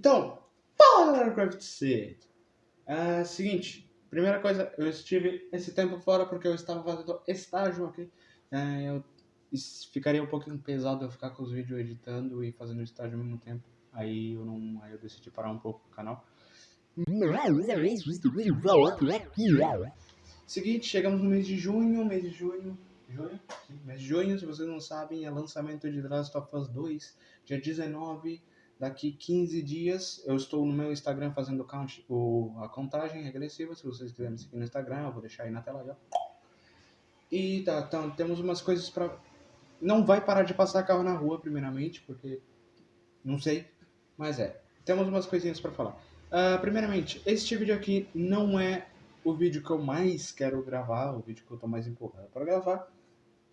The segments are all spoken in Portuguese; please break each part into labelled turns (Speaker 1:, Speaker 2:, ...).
Speaker 1: Então, fala galera Craft C! É, seguinte, primeira coisa, eu estive esse tempo fora porque eu estava fazendo estágio aqui. É, eu ficaria um pouquinho pesado eu ficar com os vídeos editando e fazendo estágio ao mesmo tempo. Aí eu não, aí eu decidi parar um pouco o canal. Seguinte, chegamos no mês de junho, mês de junho, junho, sim, mês de junho, se vocês não sabem, é lançamento de The Last of Us 2, dia 19 Daqui 15 dias eu estou no meu Instagram fazendo count, o, a contagem regressiva. Se vocês quiserem me seguir no Instagram, eu vou deixar aí na tela já. E tá, então temos umas coisas para. Não vai parar de passar carro na rua, primeiramente, porque. Não sei. Mas é. Temos umas coisinhas para falar. Uh, primeiramente, este vídeo aqui não é o vídeo que eu mais quero gravar, o vídeo que eu tô mais empolgado para gravar.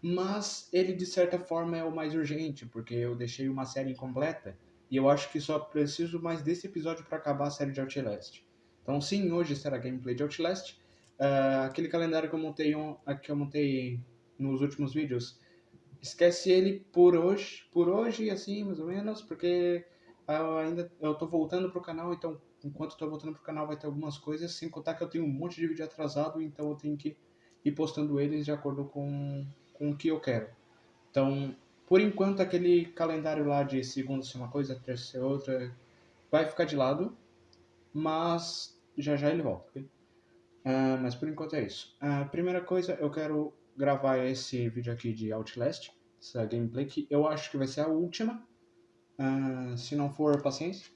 Speaker 1: Mas ele, de certa forma, é o mais urgente, porque eu deixei uma série incompleta e eu acho que só preciso mais desse episódio para acabar a série de Outlast. Então sim, hoje será gameplay de Outlast. Uh, aquele calendário que eu montei um, que eu montei nos últimos vídeos, esquece ele por hoje, por hoje assim, mais ou menos, porque eu ainda eu tô voltando pro canal, então enquanto eu tô voltando pro canal vai ter algumas coisas, sem contar que eu tenho um monte de vídeo atrasado, então eu tenho que ir postando eles de acordo com, com o que eu quero. Então, por enquanto, aquele calendário lá de segunda ser uma coisa, terça ser outra, vai ficar de lado, mas já já ele volta, ok? Uh, mas por enquanto é isso. A uh, primeira coisa, eu quero gravar esse vídeo aqui de Outlast, essa gameplay, que eu acho que vai ser a última, uh, se não for, paciência.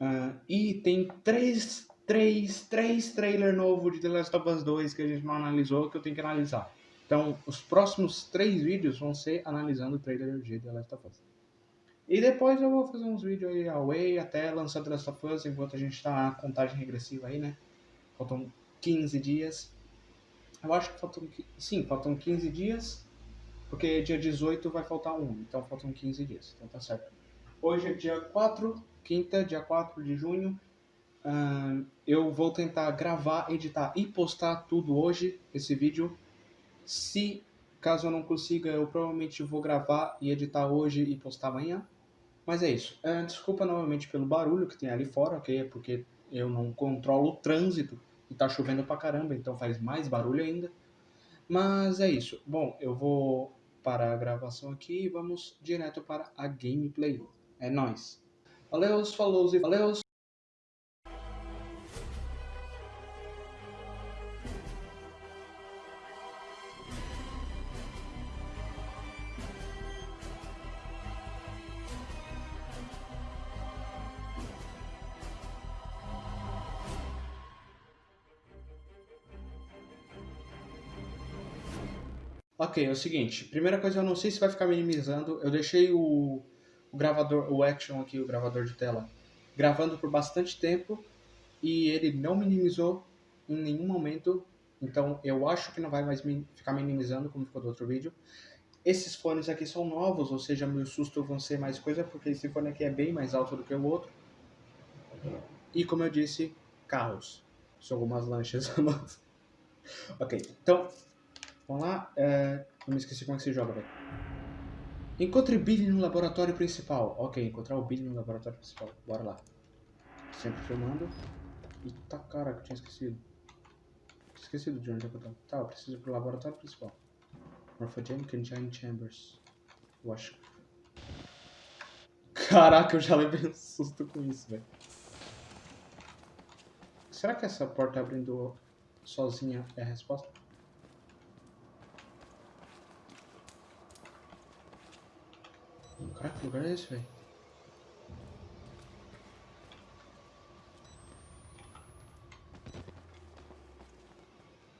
Speaker 1: Uh, e tem três, três, três trailers novos de The Last of Us 2 que a gente não analisou, que eu tenho que analisar. Então, os próximos três vídeos vão ser analisando o trailer de The Last of Us. E depois eu vou fazer uns vídeos aí away até lançar The Last of Us, enquanto a gente tá na contagem regressiva aí, né? Faltam 15 dias. Eu acho que faltam. Sim, faltam 15 dias. Porque dia 18 vai faltar um. Então faltam 15 dias. Então tá certo. Hoje é dia 4, quinta, dia 4 de junho. Uh, eu vou tentar gravar, editar e postar tudo hoje, esse vídeo. Se caso eu não consiga, eu provavelmente vou gravar e editar hoje e postar amanhã. Mas é isso. Uh, desculpa novamente pelo barulho que tem ali fora, ok? É porque eu não controlo o trânsito e tá chovendo pra caramba, então faz mais barulho ainda. Mas é isso. Bom, eu vou parar a gravação aqui e vamos direto para a gameplay. É nóis. Valeu, falou e valeu. Ok, é o seguinte. Primeira coisa, eu não sei se vai ficar minimizando. Eu deixei o, o gravador, o Action aqui, o gravador de tela, gravando por bastante tempo e ele não minimizou em nenhum momento. Então eu acho que não vai mais ficar minimizando como ficou do outro vídeo. Esses fones aqui são novos, ou seja, meu susto vão ser mais coisa, porque esse fone aqui é bem mais alto do que o outro. E como eu disse, carros. São algumas lanchas. ok, então Vamos lá. É... Eu me esqueci como é que se joga, velho. Encontre Billy no laboratório principal. Ok, encontrar o Billy no laboratório principal. Bora lá. Sempre filmando. Eita cara, que eu tinha esquecido. Esquecido de onde é que eu. Tá, eu preciso ir pro laboratório principal. Morphogenic Engine Chambers. Eu acho. Caraca, eu já levei um susto com isso, velho. Será que essa porta abrindo sozinha é a resposta? Caraca, que lugar é esse, velho?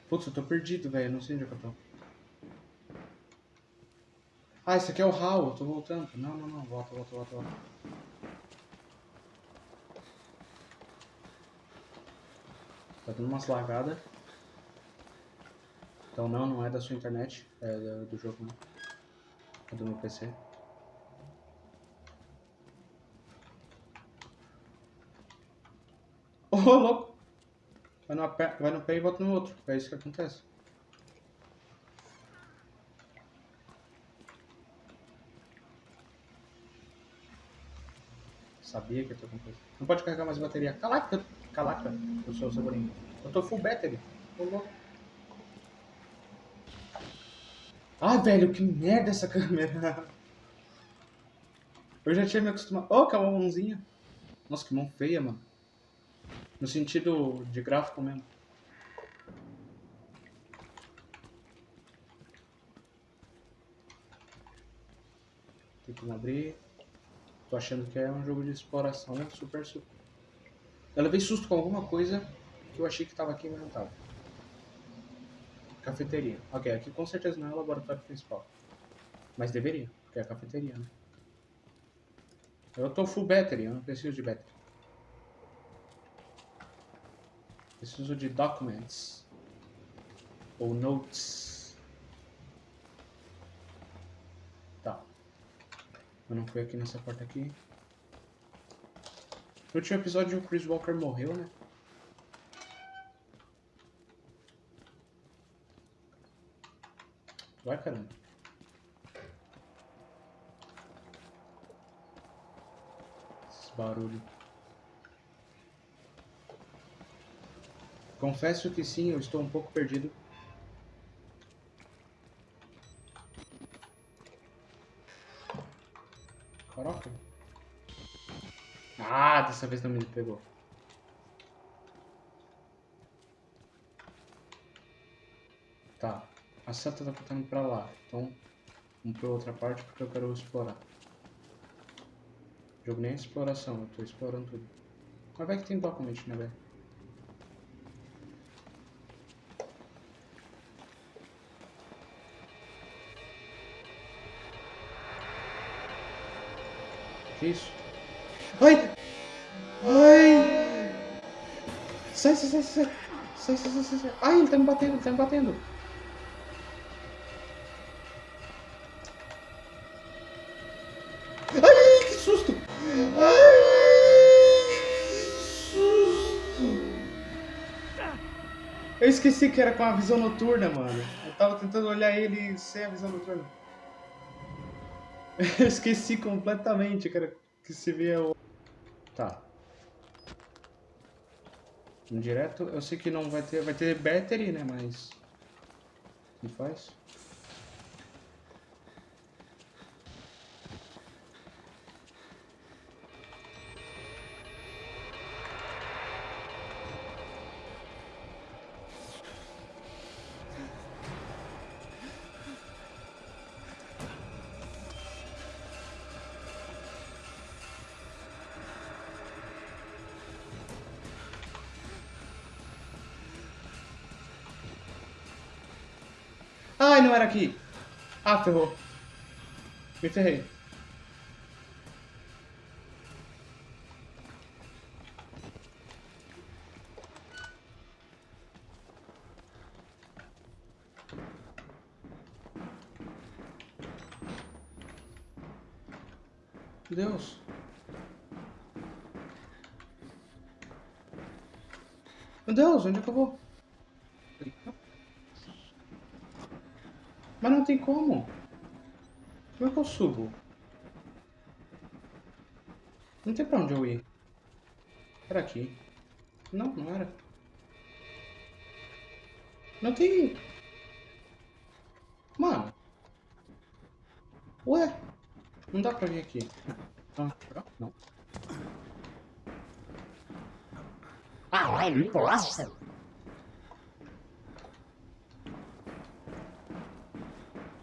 Speaker 1: Putz, eu tô perdido, velho. Não sei onde é que eu tô. Ah, esse aqui é o Hall. Eu tô voltando. Não, não, não. Volta, volta, volta, volta. Tá dando umas lagadas. Então não, não é da sua internet. É do jogo, não. É do meu PC. Ô, louco! Vai no, pé, vai no pé e volta no outro. É isso que acontece. Sabia que ia ter alguma coisa. Não pode carregar mais bateria. Calaca, calaca, eu sou o Cebolinha. Eu tô full battery. Louco. Ah, velho, que merda essa câmera. Eu já tinha me acostumado. Oh, que é mãozinha. Nossa, que mão feia, mano. No sentido de gráfico mesmo. Tem que abrir. Tô achando que é um jogo de exploração super, super. Eu levei susto com alguma coisa que eu achei que tava aqui, mas não tava. Cafeteria. Ok, aqui com certeza não é o laboratório principal. Mas deveria, porque é a cafeteria, né? Eu tô full battery, eu não preciso de battery. Preciso de documents. Ou notes. Tá. Eu não fui aqui nessa porta aqui. No último episódio o Chris Walker morreu, né? Vai, caramba. barulho. Confesso que sim, eu estou um pouco perdido. Caraca. Ah, dessa vez não me pegou. Tá. A seta tá apontando pra lá. Então, vamos pra outra parte porque eu quero explorar. Jogo nem exploração, eu tô explorando tudo. Mas vai que tem document, né, velho? Que isso? Ai! Ai! Sai, sai, sai, sai! Sai, sai, sai, sai! Ai, ele tá me batendo, ele tá me batendo! Eu esqueci que era com a visão noturna, mano. Eu tava tentando olhar ele sem a visão noturna. Eu esqueci completamente, cara, que se vê o... Tá. Direto, eu sei que não vai ter... Vai ter battery, né, mas... O que faz? Ai, não era aqui. Ah, ferrou. Me ferrei. Deus. Meu Deus, onde é? Mas não tem como. Como é que eu subo? Não tem pra onde eu ir. Era aqui. Não, não era. Não tem... Mano. Ué? Não dá pra vir aqui. Ah, não. Ah, é impossível.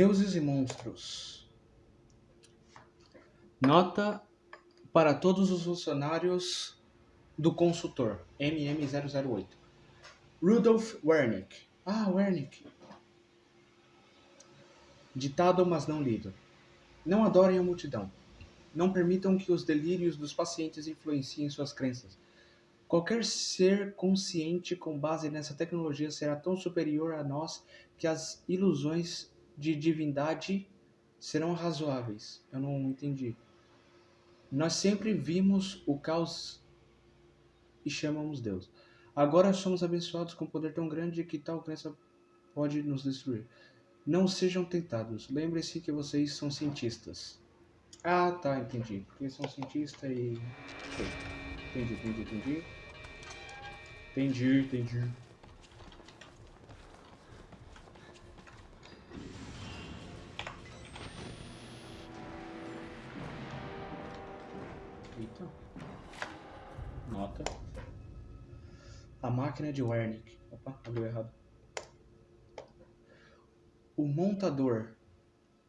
Speaker 1: Deuses e monstros. Nota para todos os funcionários do consultor MM008. Rudolf Wernick. Ah, Wernick. Ditado, mas não lido. Não adorem a multidão. Não permitam que os delírios dos pacientes influenciem suas crenças. Qualquer ser consciente com base nessa tecnologia será tão superior a nós que as ilusões de divindade serão razoáveis. Eu não entendi. Nós sempre vimos o caos e chamamos Deus. Agora somos abençoados com um poder tão grande que tal crença pode nos destruir. Não sejam tentados. Lembre-se que vocês são cientistas. Ah, tá, entendi. Porque são cientistas e. Entendi, entendi, entendi. Entendi, entendi. Máquina de. Opa, abriu errado. O montador.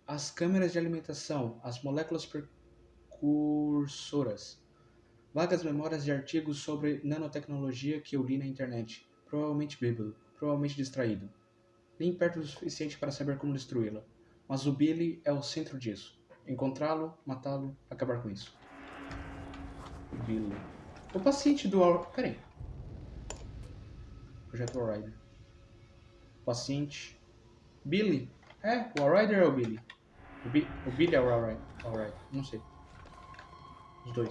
Speaker 1: As câmeras de alimentação. As moléculas precursoras. Vagas memórias de artigos sobre nanotecnologia que eu li na internet. Provavelmente bêbado. Provavelmente distraído. Nem perto o suficiente para saber como destruí-la. Mas o Billy é o centro disso. Encontrá-lo, matá-lo, acabar com isso. Billy. O paciente do... Peraí. Projeto Rider. Paciente. Billy. É, o Rider é o Billy. O, Bi o Billy é o Rider. Não sei. Os dois.